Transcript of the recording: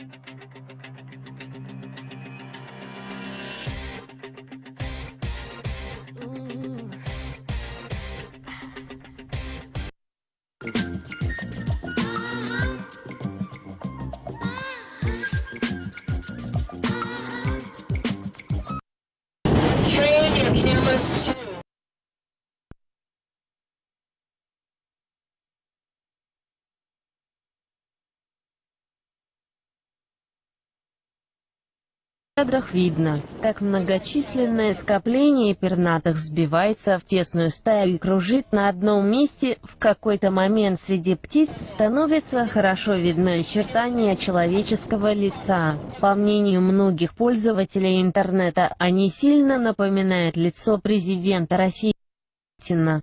Train your cameras кадрах видно, как многочисленное скопление пернатых сбивается в тесную стаю и кружит на одном месте, в какой-то момент среди птиц становится хорошо видны очертания человеческого лица. По мнению многих пользователей интернета, они сильно напоминают лицо президента России Путина.